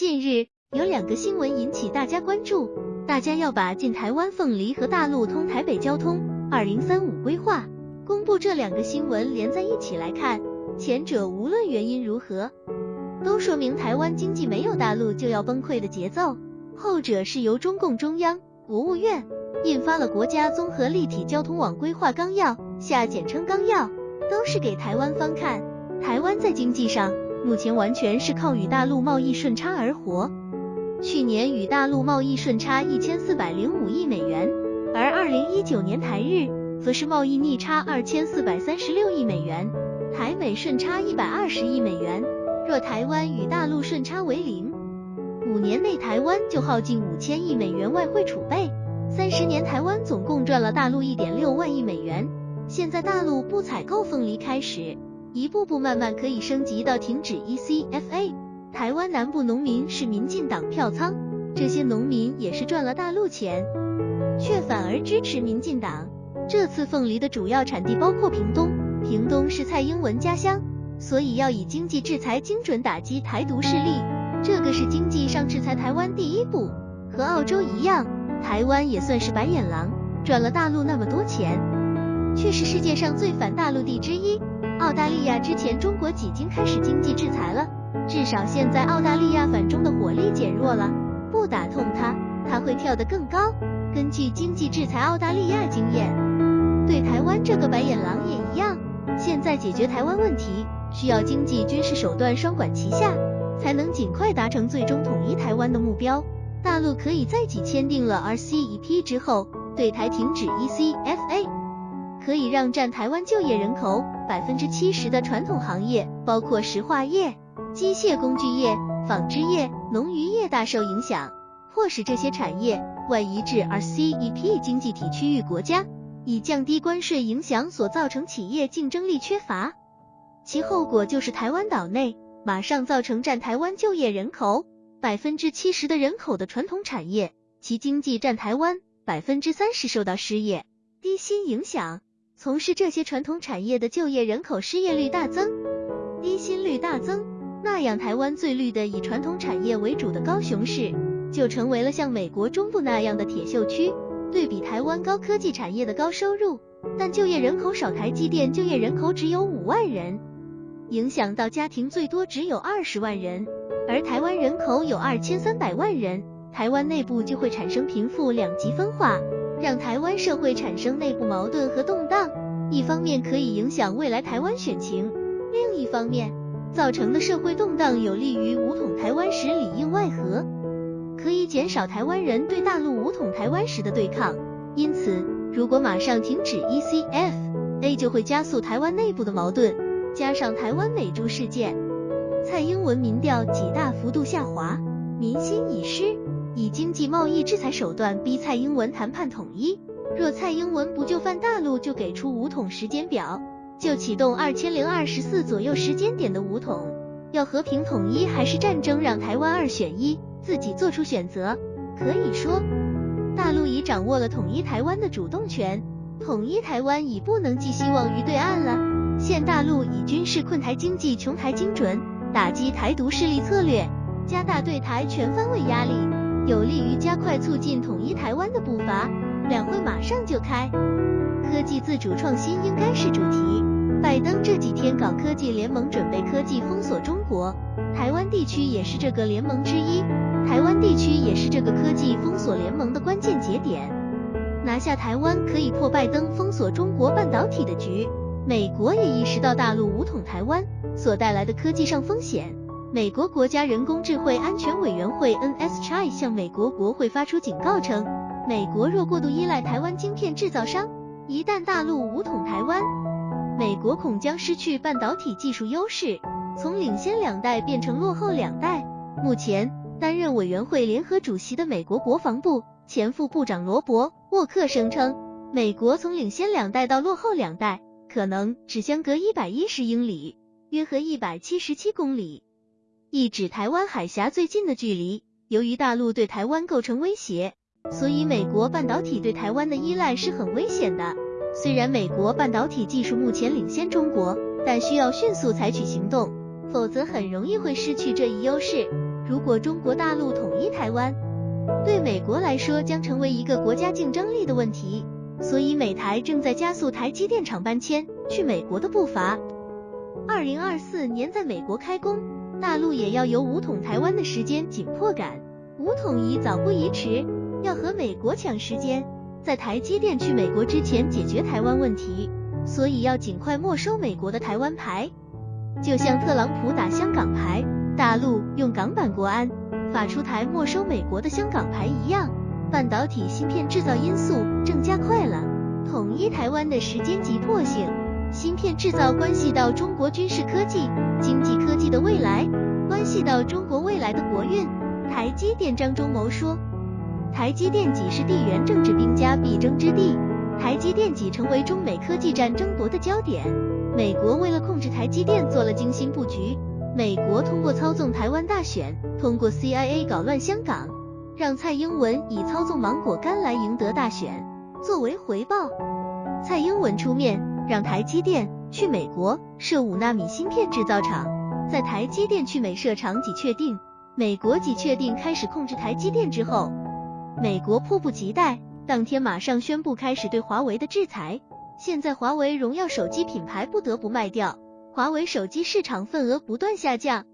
近日有两个新闻引起大家关注，大家要把进台湾凤梨和大陆通台北交通二零三五规划公布这两个新闻连在一起来看，前者无论原因如何，都说明台湾经济没有大陆就要崩溃的节奏；后者是由中共中央、国务院印发了国家综合立体交通网规划纲要下简称纲要，都是给台湾方看。台湾在经济上。目前完全是靠与大陆贸易顺差而活。去年与大陆贸易顺差一千四百零五亿美元，而二零一九年台日则是贸易逆差二千四百三十六亿美元，台美顺差一百二十亿美元。若台湾与大陆顺差为零，五年内台湾就耗尽五千亿美元外汇储备，三十年台湾总共赚了大陆一点六万亿美元。现在大陆不采购凤梨开始。一步步慢慢可以升级到停止 ECFA。台湾南部农民是民进党票仓，这些农民也是赚了大陆钱，却反而支持民进党。这次凤梨的主要产地包括屏东，屏东是蔡英文家乡，所以要以经济制裁精准打击台独势力。这个是经济上制裁台湾第一步，和澳洲一样，台湾也算是白眼狼，赚了大陆那么多钱，却是世界上最反大陆地之一。澳大利亚之前中国已经开始经济制裁了，至少现在澳大利亚反中的火力减弱了，不打痛它，它会跳得更高。根据经济制裁澳大利亚经验，对台湾这个白眼狼也一样。现在解决台湾问题，需要经济军事手段双管齐下，才能尽快达成最终统一台湾的目标。大陆可以在己签订了 RCEP 之后，对台停止 ECF。可以让占台湾就业人口百分之七十的传统行业，包括石化业、机械工具业、纺织业、农渔业大受影响，迫使这些产业外移至 RCEP 经济体区域国家，以降低关税影响所造成企业竞争力缺乏。其后果就是台湾岛内马上造成占台湾就业人口百分之七十的人口的传统产业，其经济占台湾百分之三十受到失业、低薪影响。从事这些传统产业的就业人口失业率大增，低薪率大增，那样台湾最绿的以传统产业为主的高雄市，就成为了像美国中部那样的铁锈区。对比台湾高科技产业的高收入，但就业人口少，台积电就业人口只有五万人，影响到家庭最多只有二十万人，而台湾人口有二千三百万人，台湾内部就会产生贫富两极分化。让台湾社会产生内部矛盾和动荡，一方面可以影响未来台湾选情，另一方面造成的社会动荡有利于武统台湾时里应外合，可以减少台湾人对大陆武统台湾时的对抗。因此，如果马上停止 ECFA，就会加速台湾内部的矛盾，加上台湾美猪事件，蔡英文民调几大幅度下滑，民心已失。以经济贸易制裁手段逼蔡英文谈判统一，若蔡英文不就范大陆，就给出五统时间表，就启动二千零二十四左右时间点的五统，要和平统一还是战争，让台湾二选一，自己做出选择。可以说，大陆已掌握了统一台湾的主动权，统一台湾已不能寄希望于对岸了。现大陆以军事困台、经济穷台精准打击台独势力策略，加大对台全方位压力。有利于加快促进统一台湾的步伐。两会马上就开，科技自主创新应该是主题。拜登这几天搞科技联盟，准备科技封锁中国，台湾地区也是这个联盟之一。台湾地区也是这个科技封锁联盟的关键节点。拿下台湾可以破拜登封锁中国半导体的局。美国也意识到大陆武统台湾所带来的科技上风险。美国国家人工智慧安全委员会 NSC 向美国国会发出警告称，美国若过度依赖台湾晶片制造商，一旦大陆武统台湾，美国恐将失去半导体技术优势，从领先两代变成落后两代。目前担任委员会联合主席的美国国防部前副部长罗伯·沃克声称，美国从领先两代到落后两代，可能只相隔一百一十英里，约合一百七十七公里。意指台湾海峡最近的距离。由于大陆对台湾构成威胁，所以美国半导体对台湾的依赖是很危险的。虽然美国半导体技术目前领先中国，但需要迅速采取行动，否则很容易会失去这一优势。如果中国大陆统一台湾，对美国来说将成为一个国家竞争力的问题。所以美台正在加速台积电厂搬迁去美国的步伐。二零二四年在美国开工，大陆也要有武统台湾的时间紧迫感。武统一早不宜迟，要和美国抢时间，在台积电去美国之前解决台湾问题。所以要尽快没收美国的台湾牌，就像特朗普打香港牌，大陆用港版国安法出台没收美国的香港牌一样。半导体芯片制造因素正加快了统一台湾的时间急迫性。芯片制造关系到中国军事科技、经济科技的未来，关系到中国未来的国运。台积电张忠谋说，台积电几是地缘政治兵家必争之地。台积电几成为中美科技战争夺的焦点。美国为了控制台积电做了精心布局。美国通过操纵台湾大选，通过 CIA 搞乱香港，让蔡英文以操纵芒果干来赢得大选。作为回报，蔡英文出面让台积电去美国设五纳米芯片制造厂。在台积电去美设厂几确定，美国几确定开始控制台积电之后，美国迫不及待。当天马上宣布开始对华为的制裁，现在华为荣耀手机品牌不得不卖掉，华为手机市场份额不断下降。